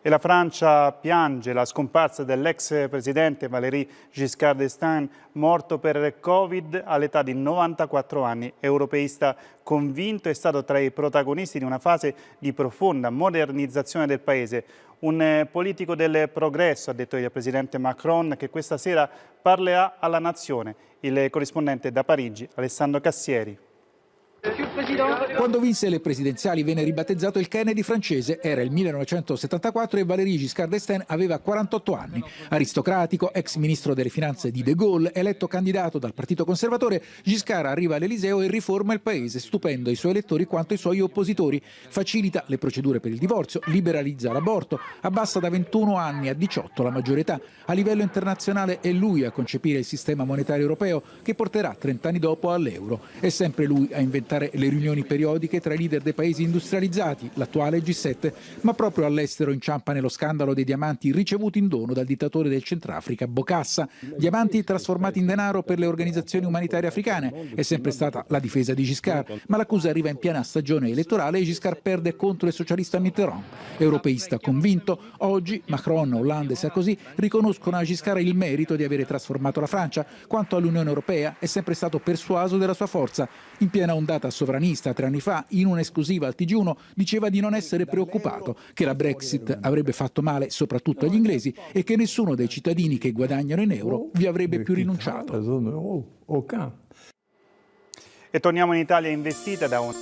E la Francia piange la scomparsa dell'ex presidente Valéry Giscard d'Estaing, morto per Covid all'età di 94 anni. Europeista convinto, è stato tra i protagonisti di una fase di profonda modernizzazione del paese. Un politico del progresso, ha detto il presidente Macron, che questa sera parlerà alla nazione. Il corrispondente da Parigi, Alessandro Cassieri. Quando vinse le presidenziali venne ribattezzato il Kennedy francese, era il 1974 e Valéry Giscard d'Estaing aveva 48 anni. Aristocratico, ex ministro delle finanze di De Gaulle, eletto candidato dal Partito Conservatore, Giscard arriva all'Eliseo e riforma il paese, stupendo i suoi elettori quanto i suoi oppositori. Facilita le procedure per il divorzio, liberalizza l'aborto, abbassa da 21 anni a 18 la maggiore età. A livello internazionale è lui a concepire il sistema monetario europeo che porterà 30 anni dopo all'euro. È sempre lui a inventare inventare riunioni periodiche tra i leader dei paesi industrializzati, l'attuale G7, ma proprio all'estero inciampa nello scandalo dei diamanti ricevuti in dono dal dittatore del Centrafrica, Bokassa. Diamanti trasformati in denaro per le organizzazioni umanitarie africane. È sempre stata la difesa di Giscard, ma l'accusa arriva in piena stagione elettorale e Giscard perde contro il socialista Mitterrand. Europeista convinto, oggi Macron, Hollande e Sarkozy riconoscono a Giscard il merito di avere trasformato la Francia. Quanto all'Unione Europea, è sempre stato persuaso della sua forza. In piena ondata ondata sovranista tre anni fa, in un'esclusiva al TG1, diceva di non essere preoccupato, che la Brexit avrebbe fatto male soprattutto agli inglesi e che nessuno dei cittadini che guadagnano in euro vi avrebbe più rinunciato. E torniamo in Italia investita da un...